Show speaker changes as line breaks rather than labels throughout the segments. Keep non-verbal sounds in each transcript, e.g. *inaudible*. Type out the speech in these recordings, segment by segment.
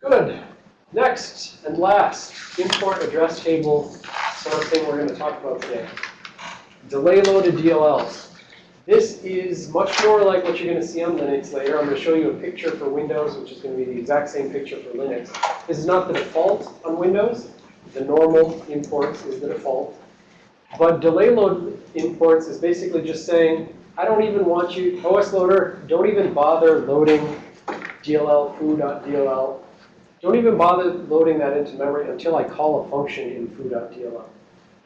Good. Next and last, import address table sort of thing we're going to talk about today. Delay loaded DLLs. This is much more like what you're going to see on Linux later. I'm going to show you a picture for Windows, which is going to be the exact same picture for Linux. This is not the default on Windows. The normal imports is the default. But delay load imports is basically just saying, I don't even want you, OS loader, don't even bother loading DLL foo.dll. Don't even bother loading that into memory until I call a function in foo.dll.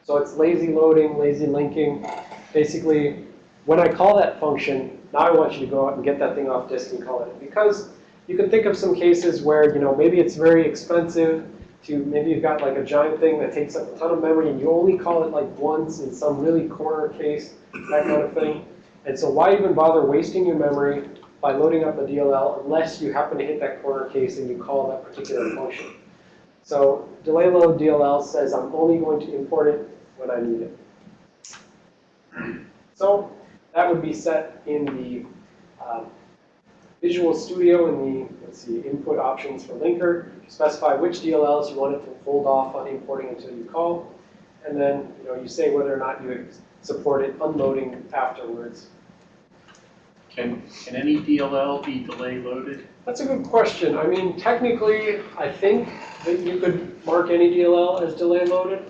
So it's lazy loading, lazy linking. Basically, when I call that function, now I want you to go out and get that thing off disk and call it. Because you can think of some cases where, you know, maybe it's very expensive to, maybe you've got like a giant thing that takes up a ton of memory and you only call it like once in some really corner case, that kind of thing. And so why even bother wasting your memory by loading up a DLL unless you happen to hit that corner case and you call that particular function. So delay load DLL says I'm only going to import it when I need it. So that would be set in the um, Visual Studio in the, let's see, input options for linker. Specify which DLLs you want it to hold off on importing until you call. And then, you know, you say whether or not you support it unloading afterwards.
Can, can any DLL be delay loaded?
That's a good question. I mean, technically, I think that you could mark any DLL as delay loaded.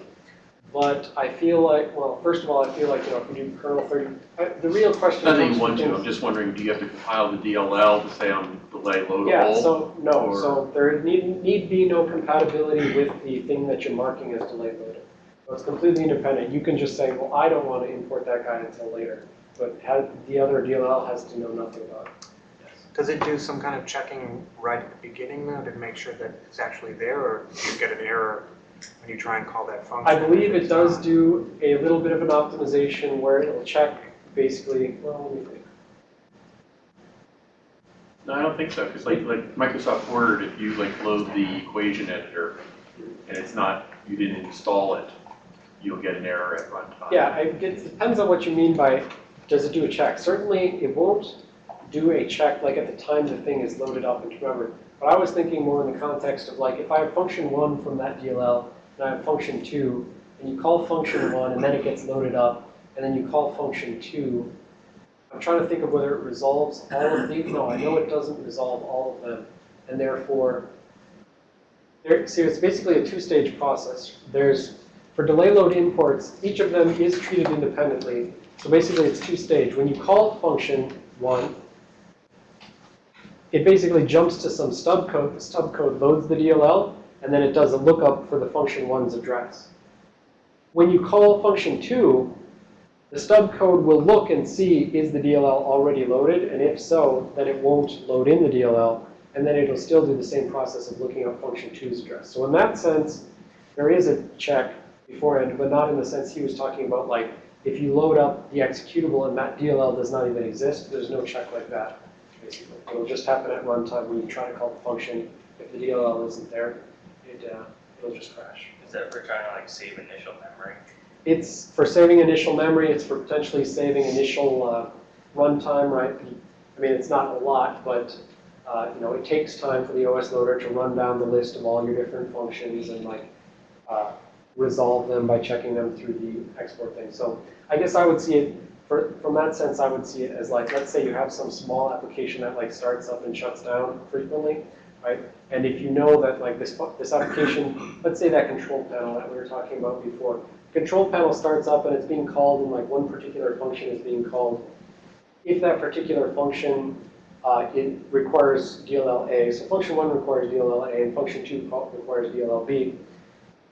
But I feel like, well, first of all, I feel like, you know, if we do kernel 30, uh, the real question
Not that you want to, I'm just wondering, do you have to compile the DLL to say I'm delay loadable?
Yeah, so, no,
or-
so there need, need be no compatibility with the thing that you're marking as delay loaded. So it's completely independent. You can just say, well, I don't want to import that guy until later. But has, the other DLL has to know nothing about it.
Does it do some kind of checking right at the beginning though to make sure that it's actually there or do you get an error when you try and call that function?
I believe it does
not?
do a little bit of an optimization where it'll check basically, well, let me think.
No, I don't think so, because like, like Microsoft Word, if you like load the equation editor and it's not, you didn't install it, you'll get an error at runtime.
Yeah, it gets- depends on what you mean by, does it do a check? Certainly, it won't do a check like at the time the thing is loaded up into memory. But I was thinking more in the context of like, if I have function one from that DLL, and I have function two, and you call function one, and then it gets loaded up, and then you call function two, I'm trying to think of whether it resolves all of these. No, I know it doesn't resolve all of them, and therefore, there, see, it's basically a two-stage process. There's, for delay load imports, each of them is treated independently. So basically, it's two-stage. When you call function one, it basically jumps to some stub code. The stub code loads the DLL, and then it does a lookup for the function one's address. When you call function two, the stub code will look and see, is the DLL already loaded? And if so, then it won't load in the DLL, and then it'll still do the same process of looking up function two's address. So in that sense, there is a check beforehand, but not in the sense he was talking about, like, if you load up the executable and that DLL does not even exist, there's no check like that, basically. It'll just happen at runtime when you try to call the function. If the DLL isn't there, it, uh, it'll just crash.
Is that for trying to like save initial memory?
It's for saving initial memory, it's for potentially saving initial uh, runtime, right? I mean, it's not a lot, but, uh, you know, it takes time for the OS loader to run down the list of all your different functions and like uh, resolve them by checking them through the export thing. So I guess I would see it, for, from that sense, I would see it as like, let's say you have some small application that like starts up and shuts down frequently, right? And if you know that like this, this application, let's say that control panel that we were talking about before, control panel starts up and it's being called and like one particular function is being called. If that particular function, uh, it requires DLL-A, so function one requires DLL-A and function two requires DLL-B.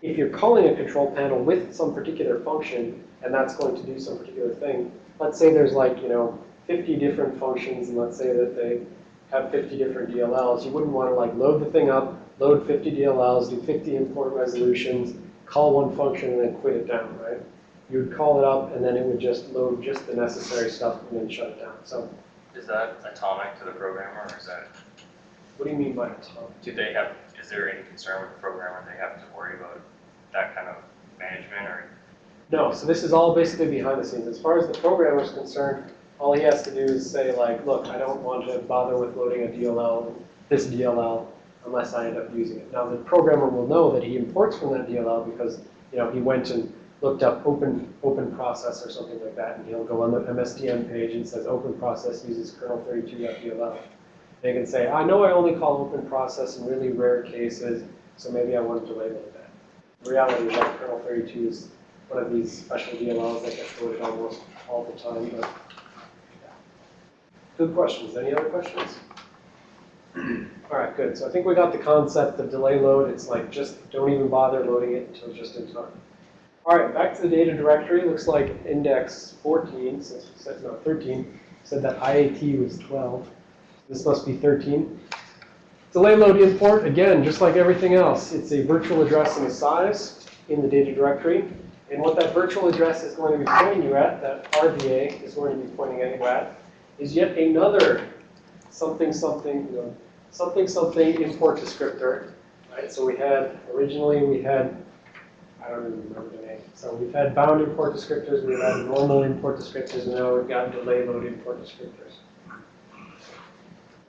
If you're calling a control panel with some particular function and that's going to do some particular thing, let's say there's like, you know, 50 different functions and let's say that they have 50 different DLLs, you wouldn't want to like load the thing up, load 50 DLLs, do 50 import resolutions, call one function and then quit it down, right? You would call it up and then it would just load just the necessary stuff and then shut it down. So
Is that atomic to the programmer or is that,
what do you mean by atomic?
do they have, is there any concern with the programmer they have to worry about that kind of management or?
No, so this is all basically behind the scenes. As far as the programmer is concerned, all he has to do is say like, look, I don't want to bother with loading a DLL, this DLL. unless I end up using it. Now, the programmer will know that he imports from that DLL because, you know, he went and looked up open, open process or something like that, and he'll go on the MSDN page and says open process uses kernel 32.dll. They can say, I know I only call open process in really rare cases, so maybe I want to label that. The reality is that kernel 32 is one of these special DLLs that gets loaded almost all the time, but yeah. Good questions. Any other questions? *clears throat* All right, good. So I think we got the concept of delay load. It's like just don't even bother loading it until just in time. All right, back to the data directory. Looks like index 14, since said, no, 13, said that IAT was 12. This must be 13. Delay load import, again, just like everything else, it's a virtual address and a size in the data directory. And what that virtual address is going to be pointing you at, that RVA is going to be pointing you at, is yet another something, something, you know, something, something import descriptor, right? So we had, originally we had, I don't even remember the name. So we've had bound import descriptors, we've had normal import descriptors, and now we've got delay load import descriptors.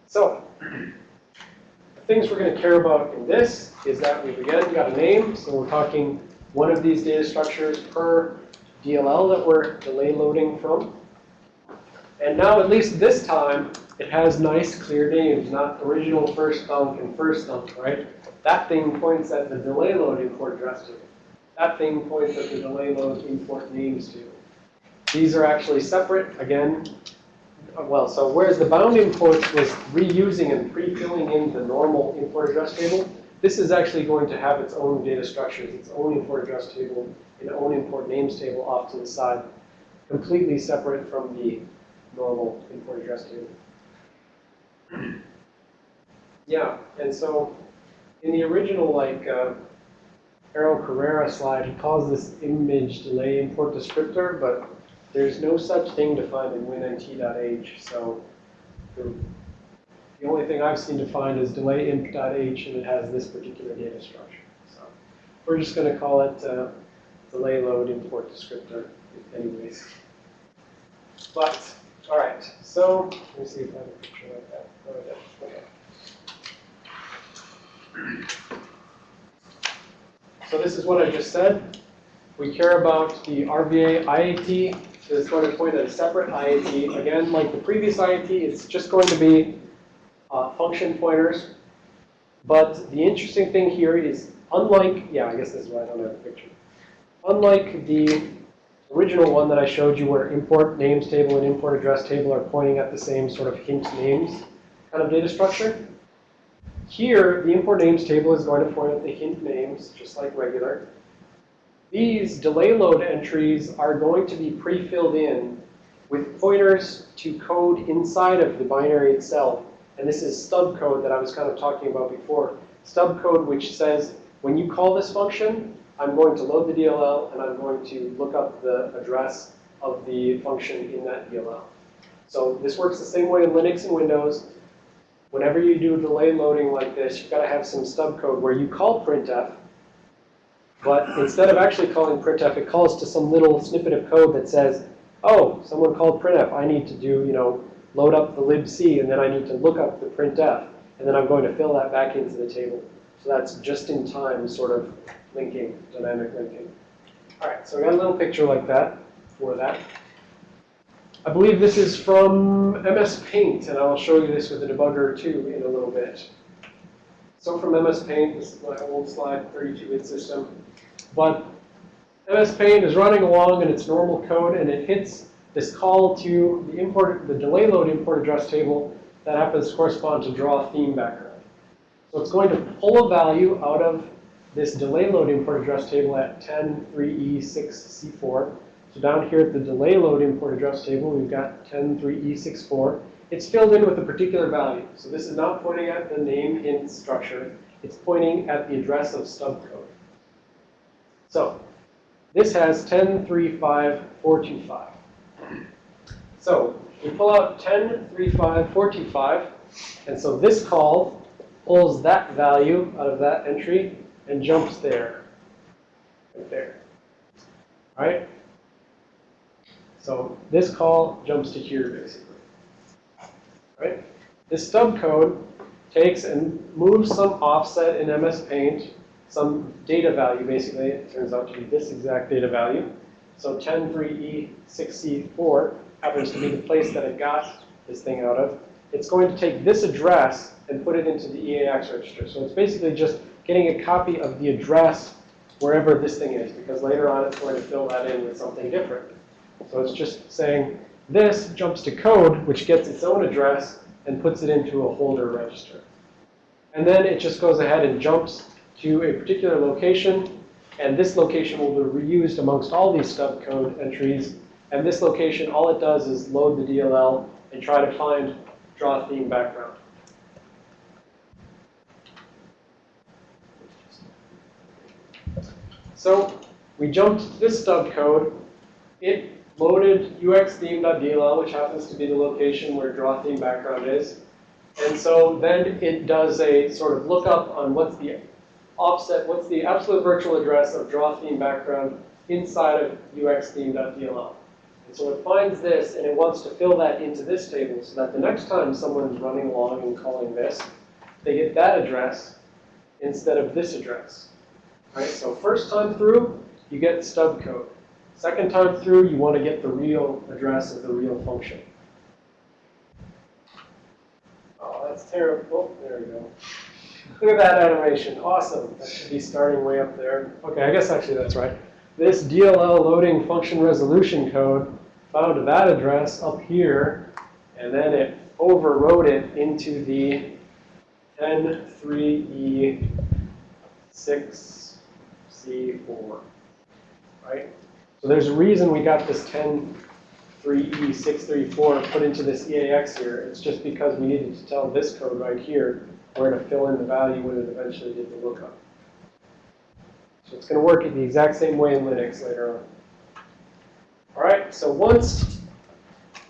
So, the things we're going to care about in this is that we've again got a name, so we're talking one of these data structures per DLL that we're delay loading from. And now, at least this time, it has nice clear names, not original first thunk and first thunk, right? That thing points at the delay load import address table. That thing points at the delay load import names table. These are actually separate, again, well, so whereas the bound imports was reusing and pre-filling in the normal import address table, this is actually going to have its own data structures, its own import address table, its own import names table off to the side, completely separate from the normal import address table. Yeah, and so in the original, like, uh, Ero Carrera slide, he calls this image delay import descriptor, but there's no such thing defined in winnt.h, so the, the only thing I've seen defined is delay imp.h, and it has this particular data structure. So we're just going to call it uh, delay load import descriptor anyways. But, all right, so let me see if I have a picture like that. Oh. Okay. So this is what I just said. We care about the RVA IAT. It's going to point at a separate IAT. Again, like the previous IAT, it's just going to be uh, function pointers. But the interesting thing here is, unlike, yeah, I guess this is why I don't have a picture. Unlike the original one that I showed you where import names table and import address table are pointing at the same sort of hint names kind of data structure, here, the import names table is going to point at the hint names, just like regular. These delay load entries are going to be pre-filled in with pointers to code inside of the binary itself. And this is stub code that I was kind of talking about before. Stub code which says, when you call this function, I'm going to load the DLL and I'm going to look up the address of the function in that DLL. So this works the same way in Linux and Windows. Whenever you do delay loading like this, you've got to have some stub code where you call printf, but instead of actually calling printf, it calls to some little snippet of code that says, oh, someone called printf. I need to do, you know, load up the libc, and then I need to look up the printf, and then I'm going to fill that back into the table. So that's just in time sort of linking, dynamic linking. All right, so I got a little picture like that for that. I believe this is from MS Paint, and I'll show you this with a debugger too in a little bit. So from MS Paint, this is my old slide, 32-bit system. But MS Paint is running along in its normal code, and it hits this call to the import, the delay load import address table that happens to correspond to draw theme background. So it's going to pull a value out of this delay load import address table at E 10.3e6c4. So down here at the delay load import address table, we've got 10.3e64. It's filled in with a particular value. So this is not pointing at the name hint structure. It's pointing at the address of stub code. So this has 10.35425. So we pull out 10.35425. And so this call pulls that value out of that entry and jumps there, right there, All right? So this call jumps to here, basically, right? This stub code takes and moves some offset in MS Paint, some data value, basically, it turns out to be this exact data value. So E 103E6C4 happens to be the place that it got this thing out of. It's going to take this address and put it into the EAX register. So it's basically just getting a copy of the address wherever this thing is, because later on it's going to fill that in with something different. So it's just saying, this jumps to code, which gets its own address and puts it into a holder register. And then it just goes ahead and jumps to a particular location, and this location will be reused amongst all these stub code entries. And this location, all it does is load the DLL and try to find draw theme background. So we jumped to this stub code. It loaded uxtheme.dll, which happens to be the location where draw theme background is. And so then it does a sort of lookup on what's the offset, what's the absolute virtual address of draw theme background inside of uxtheme.dll. And so it finds this and it wants to fill that into this table so that the next time someone's running along and calling this, they get that address instead of this address. Right? So first time through, you get stub code. Second time through, you want to get the real address of the real function. Oh, that's terrible. There we go. Look at that animation. Awesome. That should be starting way up there. Okay, I guess actually that's right. This DLL loading function resolution code found that address up here, and then it overrode it into the E N3E6C4, right? So there's a reason we got this E 103E634 put into this EAX here. It's just because we needed to tell this code right here where to fill in the value when it eventually did the lookup. So it's going to work in the exact same way in Linux later on. All right, so once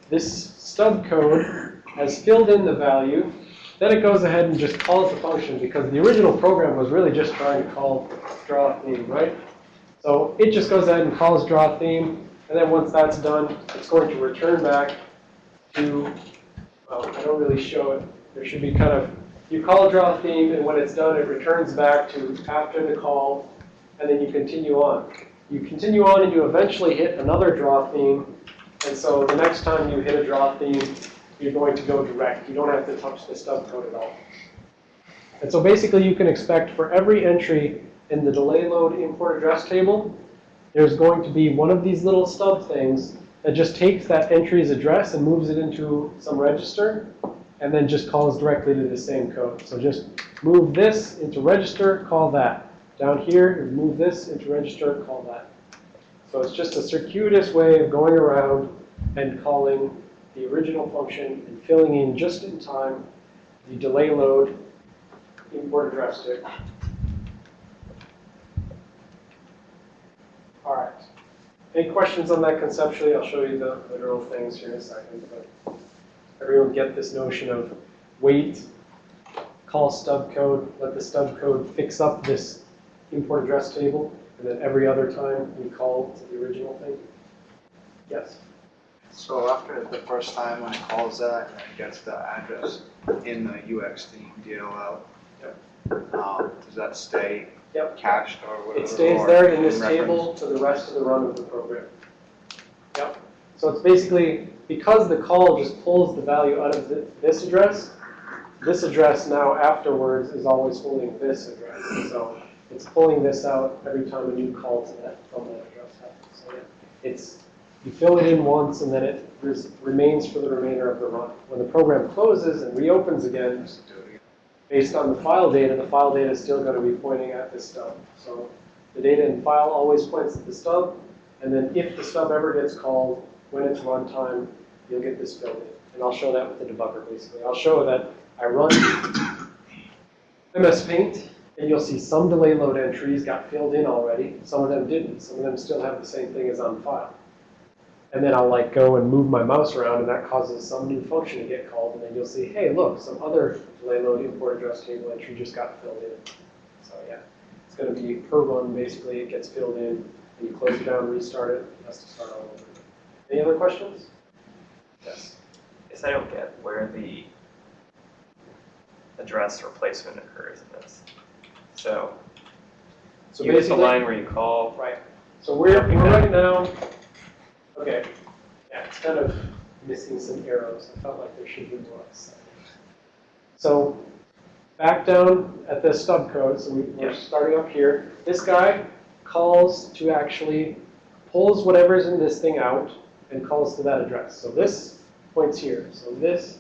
this stub code has filled in the value, then it goes ahead and just calls the function because the original program was really just trying to call draw theme, right? So it just goes ahead and calls draw theme, and then once that's done, it's going to return back to, well, I don't really show it. There should be kind of, you call draw theme, and when it's done, it returns back to after the call, and then you continue on. You continue on and you eventually hit another draw theme, and so the next time you hit a draw theme, you're going to go direct. You don't have to touch the stub code at all. And so basically you can expect for every entry in the delay load import address table, there's going to be one of these little stub things that just takes that entry's address and moves it into some register, and then just calls directly to the same code. So just move this into register, call that. Down here, move this into register, call that. So it's just a circuitous way of going around and calling the original function and filling in just in time the delay load import address table. All right. Any questions on that conceptually? I'll show you the literal things here in a second. But everyone get this notion of wait, call stub code, let the stub code fix up this import address table, and then every other time we call to the original thing? Yes?
So after the first time when it calls that and it gets the address in the UX theme DLL, um, does that stay
Yep.
cached or whatever?
It stays there in this
reference?
table to the rest of the run of the program. Yep. So it's basically, because the call just pulls the value out of this address, this address now afterwards is always holding this address. So it's pulling this out every time a new call to that, from that address happens. So yeah, it's, you fill it in once and then it remains for the remainder of the run. When the program closes and reopens again,
Just do it again.
based on the file data, the file data is still going to be pointing at this stub. So the data in file always points at the stub, and then if the stub ever gets called, when it's runtime, you'll get this in. And I'll show that with the debugger, basically. I'll show that I run MS Paint, and you'll see some delay load entries got filled in already. Some of them didn't. Some of them still have the same thing as on file. And then I'll like go and move my mouse around and that causes some new function to get called and then you'll see, hey, look, some other delay load import address table entry just got filled in. So yeah, it's gonna be per run, basically, it gets filled in, and you close it down, restart it, it has to start all over. Any other questions? Yes.
Guess I don't get where the, address replacement occurs in this. So
So
you hit the line where you call,
right, so we're, we're right now, okay, yeah, it's kind of missing some arrows, I felt like there should be more. So, back down at the stub code, so we, we're
Yeah.
starting up here, this guy calls to actually, pulls whatever's in this thing out and calls to that address. So this points here, so this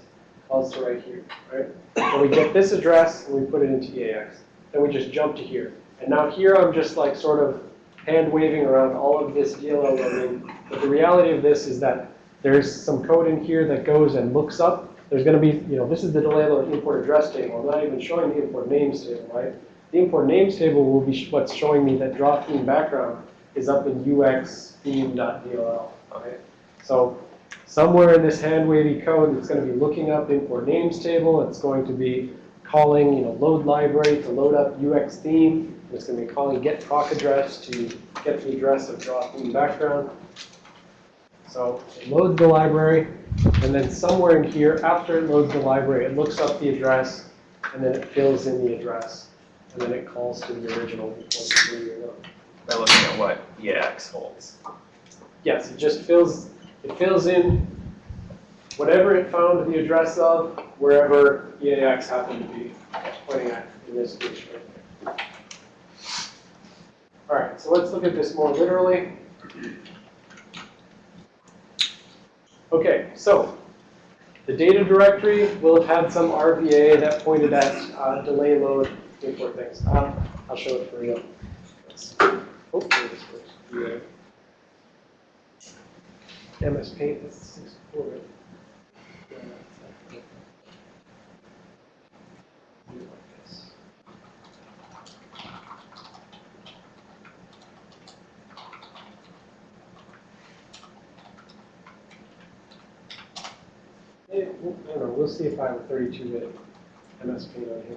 calls to right here, right? So we get this address and we put it into EAX, then we just jump to here. And now here I'm just like sort of hand waving around all of this DLL loading, but the reality of this is that there's some code in here that goes and looks up. There's gonna be, you know, this is the delay load import address table. I'm not even showing the import names table, right? The import names table will be what's showing me that draw theme background is up in ux theme.dll, okay? So somewhere in this hand wavy code, it's gonna be looking up import names table. It's going to be calling, you know, load library to load up ux theme. It's gonna be calling get proc address to get the address of draw theme background. So it loads the library, and then somewhere in here, after it loads the library, it looks up the address, and then it fills in the address, and then it calls to the original
by looking at what EAX holds.
Yes, it just fills, it fills in whatever it found the address of, wherever EAX happened to be pointing at in this case right there. All right, so let's look at this more literally. Okay, so the data directory will have had some RVA that pointed at uh, delay load import things. Um, I'll show it for you. Hopefully this works. Yeah. MS Paint, that's sixty-four, right? Yeah, that's not- Do it I don't know, we'll see if I have a thirty-two bit MS Paint on here.